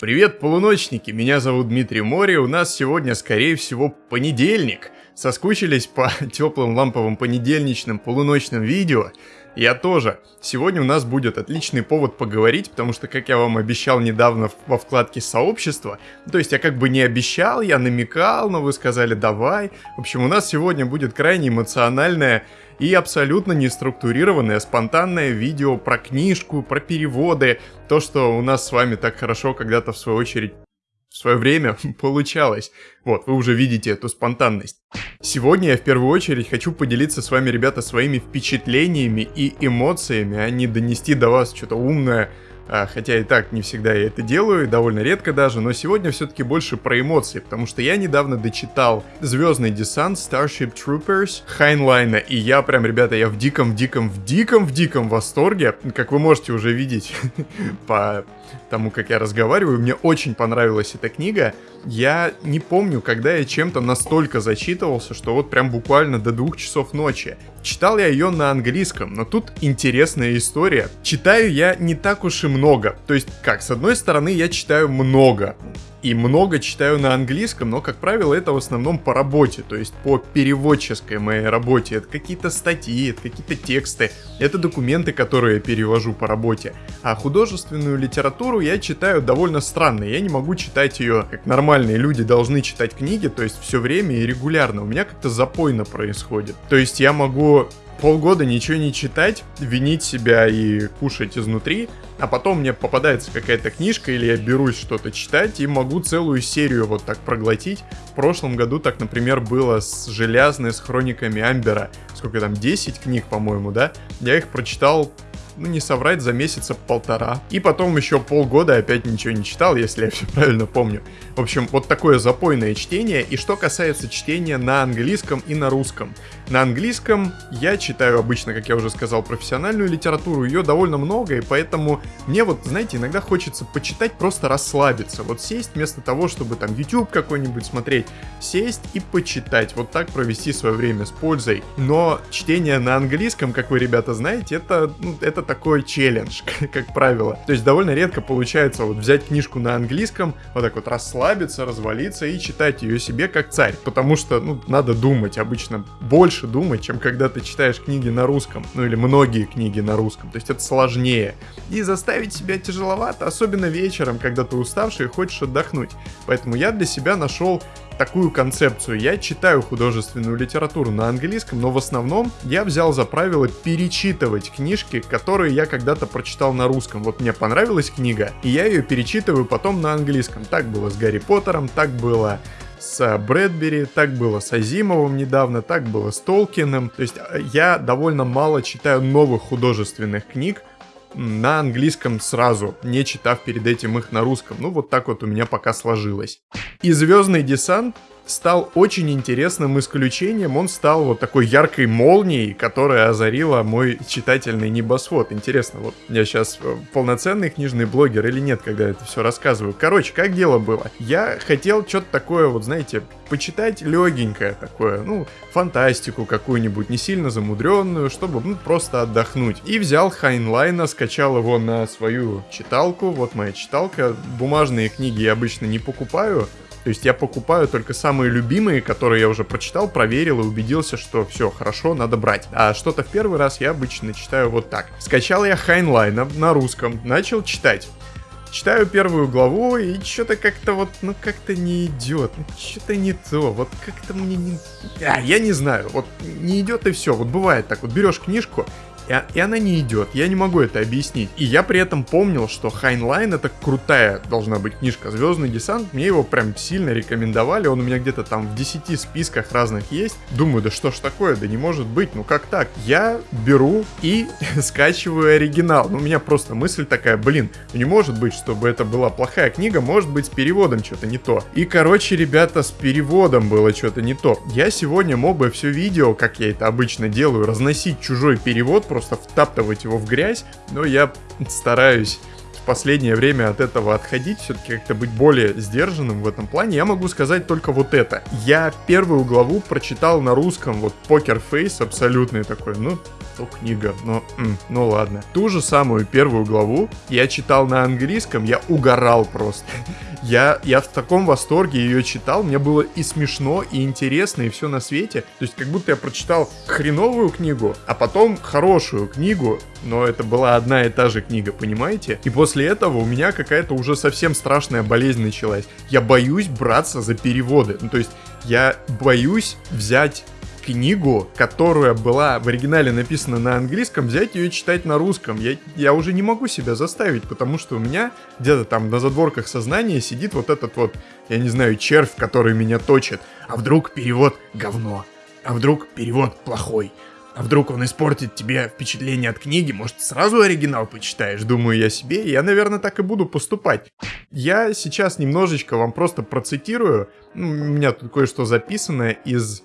Привет, полуночники! Меня зовут Дмитрий Мори, у нас сегодня, скорее всего, понедельник. Соскучились по теплым ламповым понедельничным полуночным видео? Я тоже. Сегодня у нас будет отличный повод поговорить, потому что, как я вам обещал недавно во вкладке сообщества, то есть я как бы не обещал, я намекал, но вы сказали давай. В общем, у нас сегодня будет крайне эмоциональное и абсолютно неструктурированное, спонтанное видео про книжку, про переводы, то, что у нас с вами так хорошо когда-то в свою очередь в свое время получалось. Вот, вы уже видите эту спонтанность. Сегодня я в первую очередь хочу поделиться с вами, ребята, своими впечатлениями и эмоциями, а не донести до вас что-то умное, хотя и так не всегда я это делаю, довольно редко даже, но сегодня все-таки больше про эмоции, потому что я недавно дочитал «Звездный десант» Starship Troopers Хайнлайна, и я прям, ребята, я в диком, диком, в диком, в диком восторге, как вы можете уже видеть по тому, как я разговариваю. Мне очень понравилась эта книга. Я не помню, когда я чем-то настолько зачитывался, что вот прям буквально до двух часов ночи. Читал я ее на английском, но тут интересная история. Читаю я не так уж и много. То есть, как, с одной стороны, я читаю много и много читаю на английском, но, как правило, это в основном по работе, то есть по переводческой моей работе. Это какие-то статьи, это какие-то тексты, это документы, которые я перевожу по работе. А художественную литературу я читаю довольно странно. Я не могу читать ее, как нормальные люди должны читать книги, то есть все время и регулярно. У меня как-то запойно происходит. То есть я могу полгода ничего не читать, винить себя и кушать изнутри, а потом мне попадается какая-то книжка или я берусь что-то читать и могу целую серию вот так проглотить. В прошлом году так, например, было с «Железной», с «Хрониками Амбера». Сколько там, 10 книг, по-моему, да? Я их прочитал ну не соврать, за месяца полтора. И потом еще полгода опять ничего не читал, если я все правильно помню. В общем, вот такое запойное чтение. И что касается чтения на английском и на русском. На английском я читаю обычно, как я уже сказал, профессиональную литературу, ее довольно много, и поэтому мне вот, знаете, иногда хочется почитать, просто расслабиться, вот сесть вместо того, чтобы там YouTube какой-нибудь смотреть, сесть и почитать, вот так провести свое время с пользой. Но чтение на английском, как вы, ребята, знаете, это, ну, это такой челлендж, как правило. То есть довольно редко получается вот взять книжку на английском, вот так вот расслабиться, развалиться и читать ее себе как царь, потому что, ну, надо думать обычно больше думать, чем когда ты читаешь книги на русском, ну или многие книги на русском, то есть это сложнее. И заставить себя тяжеловато, особенно вечером, когда ты уставший и хочешь отдохнуть. Поэтому я для себя нашел такую концепцию. Я читаю художественную литературу на английском, но в основном я взял за правило перечитывать книжки, которые я когда-то прочитал на русском. Вот мне понравилась книга, и я ее перечитываю потом на английском. Так было с Гарри Поттером, так было с Брэдбери, так было с Азимовым недавно, так было с Толкиным. То есть э, я довольно мало читаю новых художественных книг, на английском сразу, не читав перед этим их на русском. Ну вот так вот у меня пока сложилось. И «Звездный десант» стал очень интересным исключением. Он стал вот такой яркой молнией, которая озарила мой читательный небосвод. Интересно, вот я сейчас э, полноценный книжный блогер или нет, когда это все рассказываю. Короче, как дело было? Я хотел что-то такое, вот знаете, почитать легенькое такое, ну, фантастику какую-нибудь, не сильно замудренную, чтобы ну, просто отдохнуть. И взял Хайнлайна, скачал его на свою читалку, вот моя читалка. Бумажные книги я обычно не покупаю, то есть я покупаю только самые любимые, которые я уже прочитал, проверил и убедился, что все хорошо, надо брать. А что-то в первый раз я обычно читаю вот так. Скачал я Хайнлайн на, на русском, начал читать. Читаю первую главу, и что-то как-то вот, ну как-то не идет, ну что-то не то, вот как-то мне не... А, я не знаю, вот не идет и все, вот бывает так, вот берешь книжку, и, она не идет. Я не могу это объяснить. И я при этом помнил, что Хайнлайн это крутая должна быть книжка «Звездный десант». Мне его прям сильно рекомендовали. Он у меня где-то там в 10 списках разных есть. Думаю, да что ж такое, да не может быть, ну как так? Я беру и скачиваю оригинал. Ну, у меня просто мысль такая, блин, ну не может быть, чтобы это была плохая книга, может быть с переводом что-то не то. И, короче, ребята, с переводом было что-то не то. Я сегодня мог бы все видео, как я это обычно делаю, разносить чужой перевод, просто втаптывать его в грязь, но я стараюсь в последнее время от этого отходить, все-таки как-то быть более сдержанным в этом плане, я могу сказать только вот это. Я первую главу прочитал на русском, вот Покер Фейс абсолютный такой, ну, то книга, но, м, ну ладно. Ту же самую первую главу я читал на английском, я угорал просто. Я, я в таком восторге ее читал, мне было и смешно, и интересно, и все на свете. То есть как будто я прочитал хреновую книгу, а потом хорошую книгу, но это была одна и та же книга, понимаете? И после этого у меня какая-то уже совсем страшная болезнь началась. Я боюсь браться за переводы. Ну, то есть я боюсь взять книгу, которая была в оригинале написана на английском, взять ее и читать на русском. Я, я уже не могу себя заставить, потому что у меня где-то там на задворках сознания сидит вот этот вот, я не знаю, червь, который меня точит. А вдруг перевод говно? А вдруг перевод плохой? А вдруг он испортит тебе впечатление от книги? Может, сразу оригинал почитаешь? Думаю я себе, я, наверное, так и буду поступать. Я сейчас немножечко вам просто процитирую. Ну, у меня тут кое-что записано из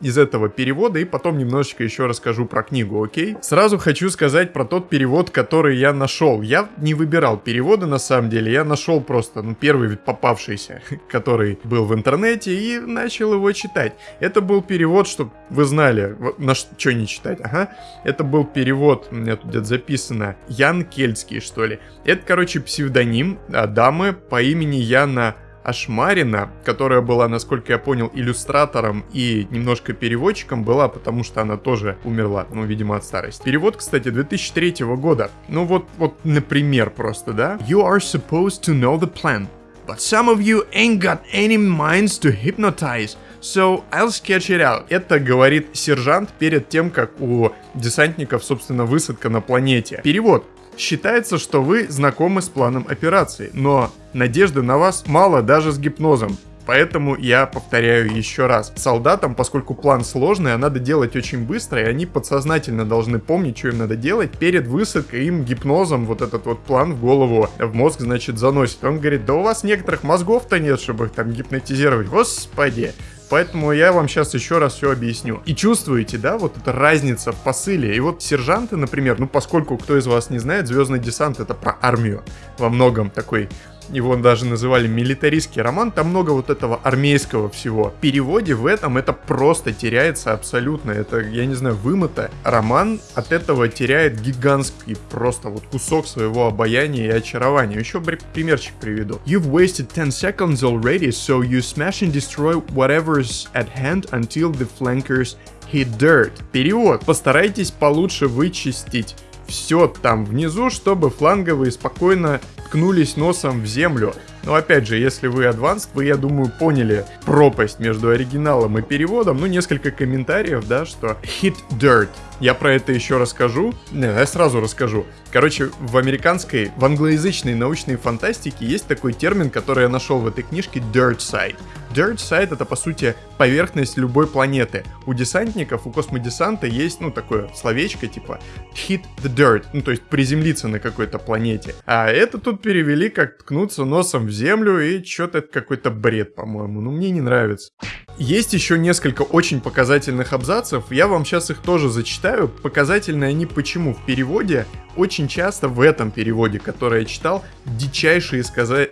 из этого перевода и потом немножечко еще расскажу про книгу, окей? Сразу хочу сказать про тот перевод, который я нашел. Я не выбирал переводы на самом деле, я нашел просто, ну, первый попавшийся, который был в интернете и начал его читать. Это был перевод, чтобы вы знали, на что не читать, ага. Это был перевод, у меня тут где-то записано, Ян Кельтский, что ли. Это, короче, псевдоним а, дамы по имени Яна Ашмарина, которая была, насколько я понял, иллюстратором и немножко переводчиком, была, потому что она тоже умерла, ну, видимо, от старости. Перевод, кстати, 2003 года. Ну вот, вот, например, просто, да? You are supposed to know the plan, but some of you ain't got any minds to hypnotize. So I'll sketch it out. Это говорит сержант перед тем, как у десантников, собственно, высадка на планете. Перевод. Считается, что вы знакомы с планом операции, но надежды на вас мало даже с гипнозом. Поэтому я повторяю еще раз. Солдатам, поскольку план сложный, а надо делать очень быстро, и они подсознательно должны помнить, что им надо делать. Перед высадкой им гипнозом вот этот вот план в голову, в мозг, значит, заносит. Он говорит, да у вас некоторых мозгов-то нет, чтобы их там гипнотизировать. Господи. Поэтому я вам сейчас еще раз все объясню. И чувствуете, да, вот эта разница в посыле. И вот сержанты, например, ну поскольку кто из вас не знает, Звездный десант это про армию. Во многом такой его даже называли милитаристский роман, там много вот этого армейского всего. В переводе в этом это просто теряется абсолютно, это, я не знаю, вымыто. Роман от этого теряет гигантский просто вот кусок своего обаяния и очарования. Еще примерчик приведу. You've wasted 10 seconds already, so you smash and destroy whatever's at hand until the flankers hit dirt. Перевод. Постарайтесь получше вычистить все там внизу, чтобы фланговые спокойно ткнулись носом в землю. Но опять же, если вы advanced, вы, я думаю, поняли пропасть между оригиналом и переводом. Ну, несколько комментариев, да, что hit dirt. Я про это еще расскажу. Не, я сразу расскажу. Короче, в американской, в англоязычной научной фантастике есть такой термин, который я нашел в этой книжке dirt side. Dirt side это, по сути, поверхность любой планеты. У десантников, у космодесанта есть, ну, такое словечко, типа hit the dirt, ну, то есть приземлиться на какой-то планете. А это тут перевели как ткнуться носом в землю, и что-то какой-то бред, по-моему. Ну, мне не нравится. Есть еще несколько очень показательных абзацев, я вам сейчас их тоже зачитаю. Показательные они почему? В переводе, очень часто в этом переводе, который я читал, дичайшие сказать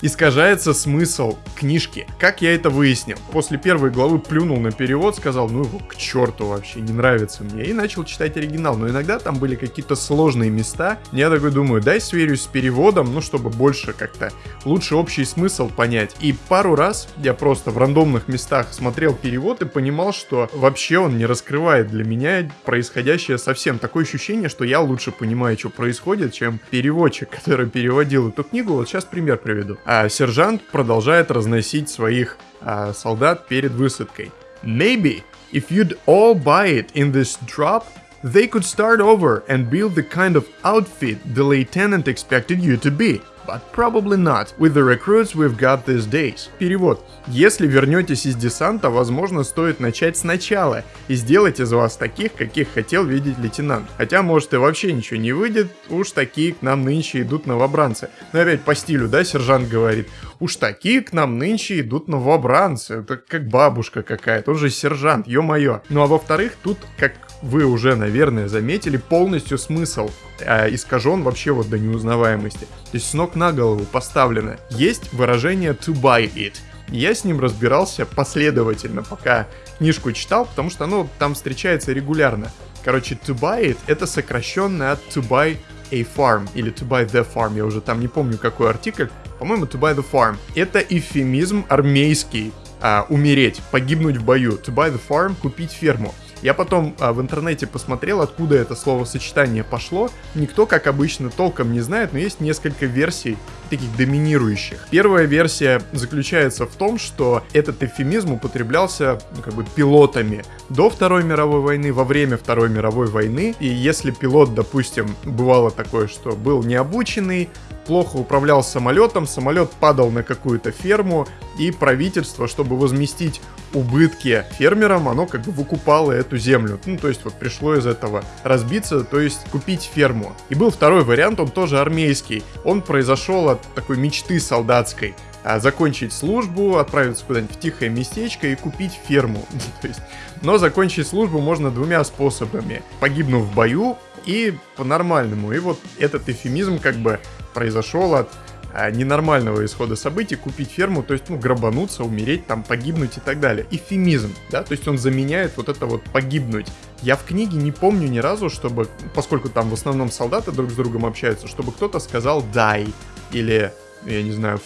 искажается смысл книжки. Как я это выяснил? После первой главы плюнул на перевод, сказал, ну его к черту вообще, не нравится мне. И начал читать оригинал. Но иногда там были какие-то сложные места. Я такой думаю, дай сверюсь с переводом, ну чтобы больше как-то лучше общий смысл понять. И пару раз я просто в рандомных местах смотрел перевод и понимал, что вообще он не раскрывает для меня происходящее совсем. Такое ощущение, что я лучше понимаю, что происходит, чем переводчик, который переводил эту книгу. Вот сейчас пример приведу а сержант продолжает разносить своих а, солдат перед высадкой. Maybe if you'd all buy it in this drop, they could start over and build the kind of outfit the lieutenant expected you to be. But probably not, with the recruits we've got these days. Перевод. Если вернетесь из десанта, возможно, стоит начать сначала и сделать из вас таких, каких хотел видеть лейтенант. Хотя, может, и вообще ничего не выйдет, уж такие к нам нынче идут новобранцы. Но опять по стилю, да, сержант говорит, уж такие к нам нынче идут новобранцы. Это как бабушка какая-то, он же сержант, ё-моё. Ну а во-вторых, тут, как вы уже, наверное, заметили, полностью смысл э, искажен вообще вот до неузнаваемости. То есть с ног на голову поставлено. Есть выражение to buy it. Я с ним разбирался последовательно, пока книжку читал, потому что оно там встречается регулярно. Короче, to buy it это сокращенное от to buy a farm или to buy the farm, я уже там не помню какой артикль, по-моему, to buy the farm. Это эфемизм армейский, а, умереть, погибнуть в бою. To buy the farm, купить ферму. Я потом а, в интернете посмотрел, откуда это словосочетание пошло. Никто, как обычно, толком не знает, но есть несколько версий таких доминирующих. Первая версия заключается в том, что этот эфемизм употреблялся ну, как бы пилотами до Второй мировой войны, во время Второй мировой войны. И если пилот, допустим, бывало такое, что был необученный, плохо управлял самолетом, самолет падал на какую-то ферму, и правительство, чтобы возместить убытки фермерам, оно как бы выкупало эту землю. Ну, то есть вот пришло из этого разбиться, то есть купить ферму. И был второй вариант, он тоже армейский. Он произошел от такой мечты солдатской а, закончить службу, отправиться куда-нибудь в тихое местечко и купить ферму. То есть, но закончить службу можно двумя способами. Погибнув в бою и по-нормальному. И вот этот эфемизм как бы произошел от а, ненормального исхода событий, купить ферму, то есть, ну, грабануться, умереть, там, погибнуть и так далее. Эфемизм, да, то есть он заменяет вот это вот погибнуть. Я в книге не помню ни разу, чтобы, поскольку там в основном солдаты друг с другом общаются, чтобы кто-то сказал die или, я не знаю,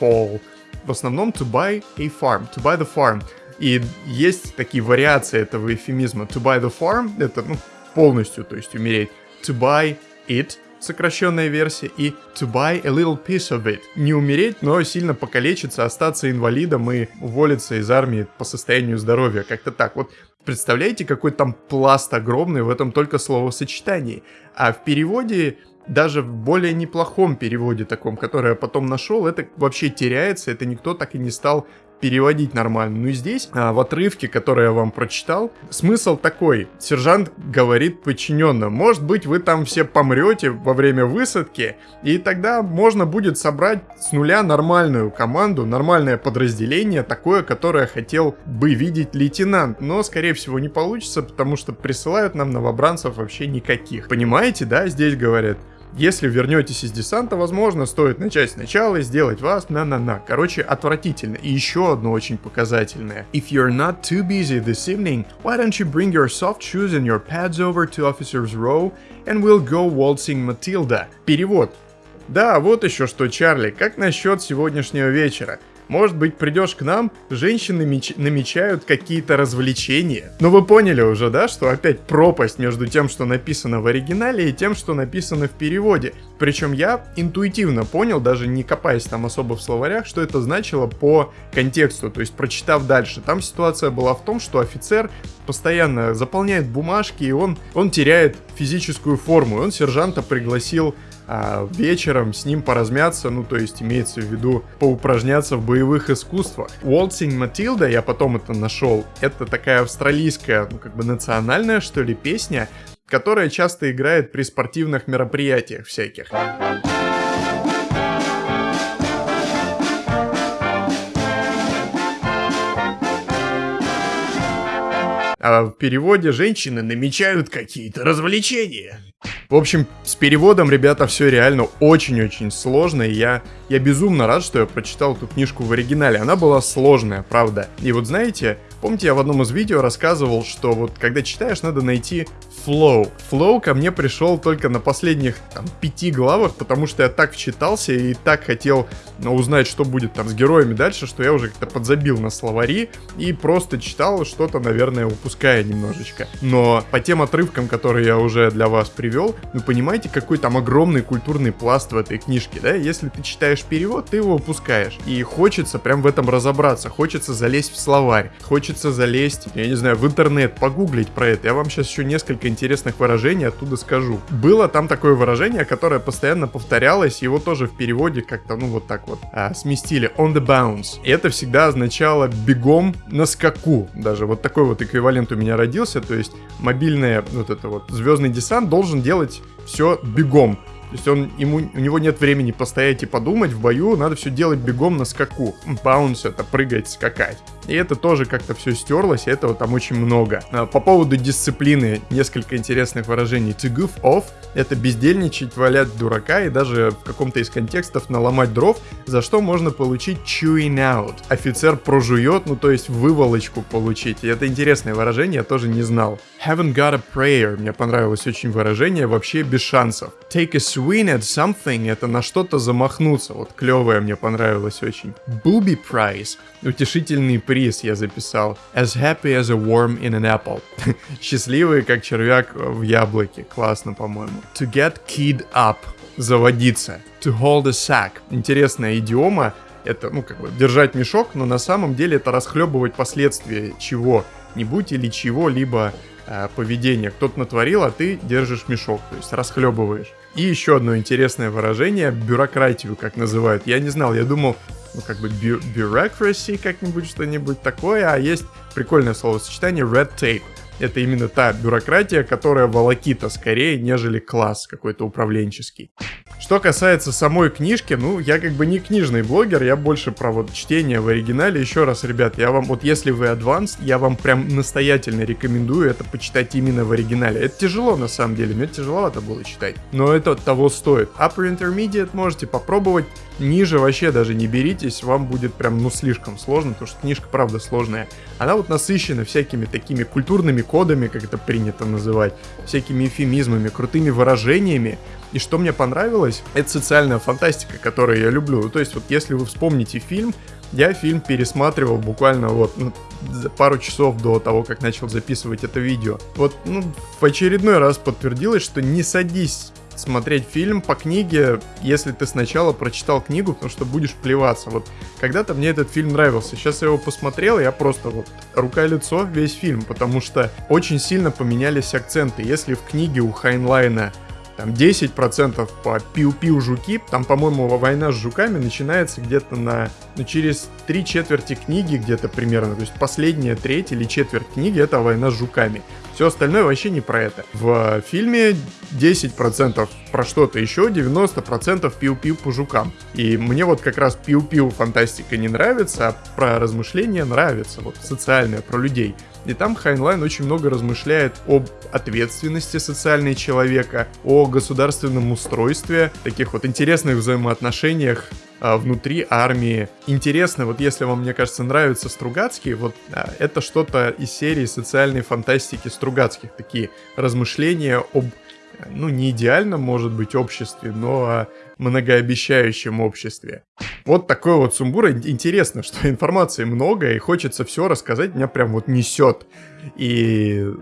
fall. В основном to buy a farm, to buy the farm. И есть такие вариации этого эфемизма. To buy the farm — это, ну, полностью, то есть умереть. To buy it сокращенная версия, и to buy a little piece of it. Не умереть, но сильно покалечиться, остаться инвалидом и уволиться из армии по состоянию здоровья. Как-то так. Вот представляете, какой там пласт огромный в этом только словосочетании. А в переводе даже в более неплохом переводе таком, который я потом нашел, это вообще теряется, это никто так и не стал переводить нормально. Ну и здесь, а, в отрывке, который я вам прочитал, смысл такой. Сержант говорит подчиненным, может быть вы там все помрете во время высадки, и тогда можно будет собрать с нуля нормальную команду, нормальное подразделение, такое, которое хотел бы видеть лейтенант. Но, скорее всего, не получится, потому что присылают нам новобранцев вообще никаких. Понимаете, да, здесь говорят, если вернетесь из десанта, возможно, стоит начать сначала и сделать вас на-на-на. Короче, отвратительно. И еще одно очень показательное. If you're not too busy this evening, why don't you bring your soft shoes and your pads over to officer's row and we'll go waltzing Matilda. Перевод. Да, вот еще что, Чарли, как насчет сегодняшнего вечера? Может быть, придешь к нам, женщины меч... намечают какие-то развлечения. Но вы поняли уже, да, что опять пропасть между тем, что написано в оригинале, и тем, что написано в переводе. Причем я интуитивно понял, даже не копаясь там особо в словарях, что это значило по контексту, то есть прочитав дальше. Там ситуация была в том, что офицер постоянно заполняет бумажки, и он, он теряет физическую форму. И он сержанта пригласил а вечером с ним поразмяться, ну то есть имеется в виду поупражняться в боевых искусствах. Waltzing Matilda, я потом это нашел, это такая австралийская, ну как бы национальная что ли песня, которая часто играет при спортивных мероприятиях всяких. А в переводе женщины намечают какие-то развлечения. В общем, с переводом, ребята, все реально очень-очень сложно, и я, я безумно рад, что я прочитал эту книжку в оригинале. Она была сложная, правда. И вот знаете, помните, я в одном из видео рассказывал, что вот когда читаешь, надо найти flow. Flow ко мне пришел только на последних там, пяти главах, потому что я так вчитался и так хотел ну, узнать, что будет там с героями дальше, что я уже как-то подзабил на словари и просто читал что-то, наверное, упуская немножечко. Но по тем отрывкам, которые я уже для вас привел, вы понимаете, какой там огромный культурный пласт в этой книжке, да? Если ты читаешь перевод, ты его упускаешь. И хочется прям в этом разобраться, хочется залезть в словарь, хочется залезть, я не знаю, в интернет, погуглить про это. Я вам сейчас еще несколько интересных выражений оттуда скажу. Было там такое выражение, которое постоянно повторялось, его тоже в переводе как-то, ну вот так вот, а, сместили. On the bounce. И это всегда означало бегом на скаку. Даже вот такой вот эквивалент у меня родился, то есть мобильный вот это вот звездный десант должен делать все бегом. То есть он, ему, у него нет времени постоять и подумать в бою, надо все делать бегом на скаку. Баунс это прыгать, скакать. И это тоже как-то все стерлось, и этого там очень много. А, по поводу дисциплины несколько интересных выражений. To goof off — это бездельничать, валять дурака и даже в каком-то из контекстов наломать дров, за что можно получить chewing out. Офицер прожует, ну то есть выволочку получить. И это интересное выражение, я тоже не знал. Haven't got a prayer. Мне понравилось очень выражение, вообще без шансов. Take a swing at something — это на что-то замахнуться. Вот клевое мне понравилось очень. Booby prize — утешительный приз я записал. As happy as a worm in an apple. Счастливый, как червяк в яблоке. Классно, по-моему. To get keyed up — заводиться. To hold a sack — интересная идиома. Это, ну, как бы, держать мешок, но на самом деле это расхлебывать последствия чего-нибудь или чего-либо э, поведения. Кто-то натворил, а ты держишь мешок, то есть расхлебываешь. И еще одно интересное выражение, бюрократию, как называют. Я не знал, я думал, ну, как бы бю как-нибудь, что-нибудь такое, а есть прикольное словосочетание red tape. Это именно та бюрократия, которая волокита скорее, нежели класс какой-то управленческий. Что касается самой книжки, ну, я как бы не книжный блогер, я больше про вот чтение в оригинале. Еще раз, ребят, я вам, вот если вы advanced, я вам прям настоятельно рекомендую это почитать именно в оригинале. Это тяжело, на самом деле, мне тяжеловато было читать, но это того стоит. Upper Intermediate можете попробовать, ниже вообще даже не беритесь, вам будет прям, ну, слишком сложно, потому что книжка, правда, сложная. Она вот насыщена всякими такими культурными кодами, как это принято называть, всякими эфемизмами, крутыми выражениями, и что мне понравилось, это социальная фантастика, которую я люблю. То есть вот если вы вспомните фильм, я фильм пересматривал буквально вот ну, пару часов до того, как начал записывать это видео. Вот, ну, в очередной раз подтвердилось, что не садись смотреть фильм по книге, если ты сначала прочитал книгу, потому что будешь плеваться. Вот когда-то мне этот фильм нравился, сейчас я его посмотрел, я просто вот рука-лицо весь фильм, потому что очень сильно поменялись акценты. Если в книге у Хайнлайна там 10% по пиу-пиу жуки, там, по-моему, война с жуками начинается где-то на, ну, через три четверти книги где-то примерно, то есть последняя треть или четверть книги это война с жуками. Все остальное вообще не про это. В фильме 10% про что-то еще, 90% пиу-пиу по жукам. И мне вот как раз пиу-пиу фантастика не нравится, а про размышления нравится, вот социальное, про людей. И там Хайнлайн очень много размышляет об ответственности социальной человека, о государственном устройстве, таких вот интересных взаимоотношениях внутри армии. Интересно, вот если вам, мне кажется, нравятся Стругацкие, вот а, это что-то из серии социальной фантастики Стругацких, такие размышления об ну, не идеальном, может быть, обществе, но о многообещающем обществе. Вот такой вот сумбур. Интересно, что информации много, и хочется все рассказать, меня прям вот несет. И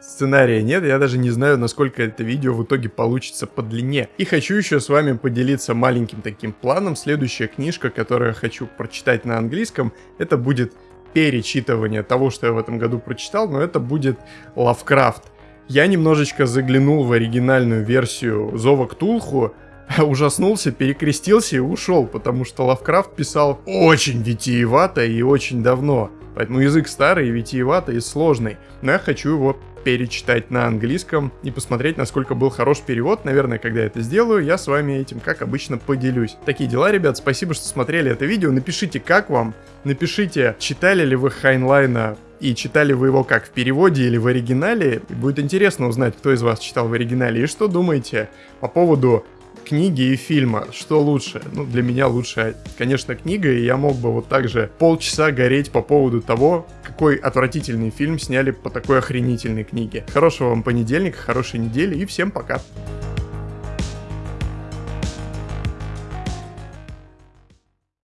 сценария нет, я даже не знаю, насколько это видео в итоге получится по длине. И хочу еще с вами поделиться маленьким таким планом. Следующая книжка, которую я хочу прочитать на английском, это будет перечитывание того, что я в этом году прочитал, но это будет Лавкрафт. Я немножечко заглянул в оригинальную версию Зова Ктулху, ужаснулся, перекрестился и ушел, потому что Лавкрафт писал очень витиевато и очень давно. Поэтому язык старый, витиеватый и сложный. Но я хочу его перечитать на английском и посмотреть, насколько был хорош перевод. Наверное, когда я это сделаю, я с вами этим, как обычно, поделюсь. Такие дела, ребят. Спасибо, что смотрели это видео. Напишите, как вам. Напишите, читали ли вы Хайнлайна и читали вы его как в переводе или в оригинале. И будет интересно узнать, кто из вас читал в оригинале и что думаете по поводу книги и фильма. Что лучше? Ну, для меня лучше, конечно, книга, и я мог бы вот так же полчаса гореть по поводу того, какой отвратительный фильм сняли по такой охренительной книге. Хорошего вам понедельника, хорошей недели и всем пока!